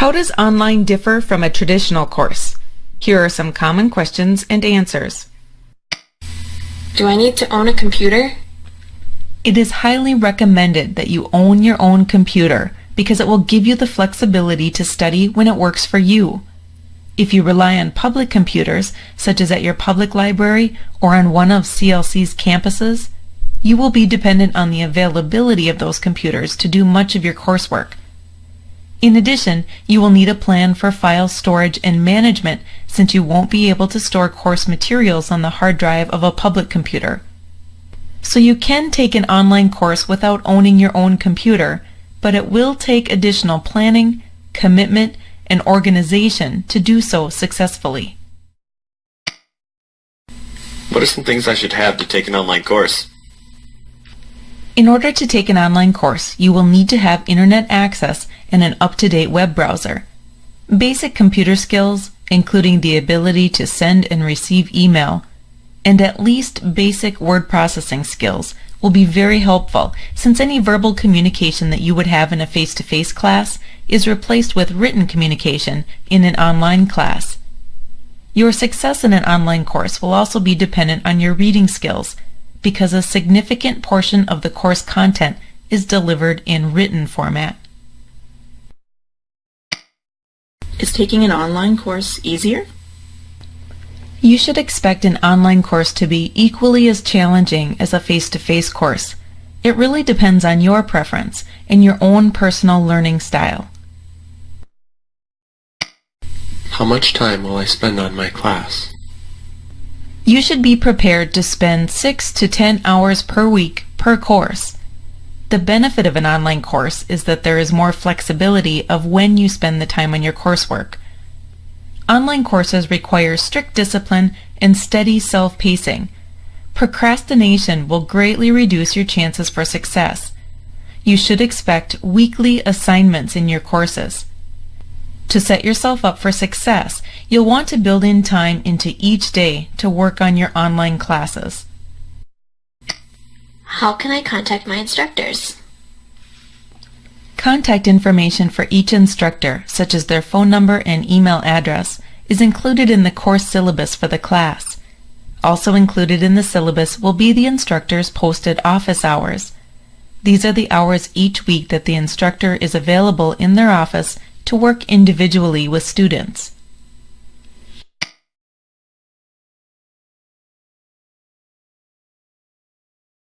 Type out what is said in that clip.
How does online differ from a traditional course? Here are some common questions and answers. Do I need to own a computer? It is highly recommended that you own your own computer because it will give you the flexibility to study when it works for you. If you rely on public computers, such as at your public library or on one of CLC's campuses, you will be dependent on the availability of those computers to do much of your coursework. In addition, you will need a plan for file storage and management since you won't be able to store course materials on the hard drive of a public computer. So you can take an online course without owning your own computer, but it will take additional planning, commitment, and organization to do so successfully. What are some things I should have to take an online course? In order to take an online course, you will need to have internet access and an up-to-date web browser. Basic computer skills, including the ability to send and receive email, and at least basic word processing skills will be very helpful since any verbal communication that you would have in a face-to-face class is replaced with written communication in an online class. Your success in an online course will also be dependent on your reading skills because a significant portion of the course content is delivered in written format. Is taking an online course easier? You should expect an online course to be equally as challenging as a face-to-face course. It really depends on your preference and your own personal learning style. How much time will I spend on my class? You should be prepared to spend 6 to 10 hours per week per course. The benefit of an online course is that there is more flexibility of when you spend the time on your coursework. Online courses require strict discipline and steady self-pacing. Procrastination will greatly reduce your chances for success. You should expect weekly assignments in your courses. To set yourself up for success, you'll want to build in time into each day to work on your online classes. How can I contact my instructors? Contact information for each instructor, such as their phone number and email address, is included in the course syllabus for the class. Also included in the syllabus will be the instructor's posted office hours. These are the hours each week that the instructor is available in their office to work individually with students.